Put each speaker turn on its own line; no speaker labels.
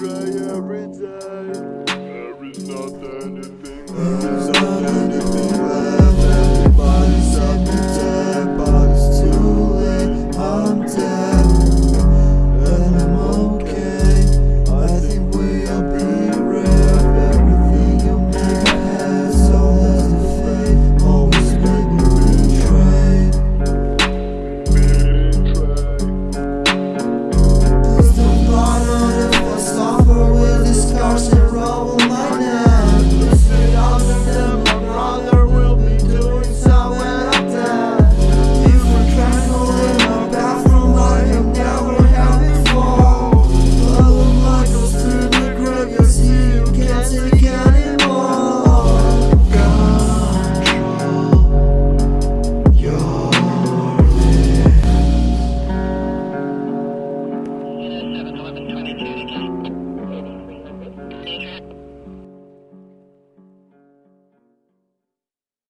cry every day. There is not anything, there is not anything
seven.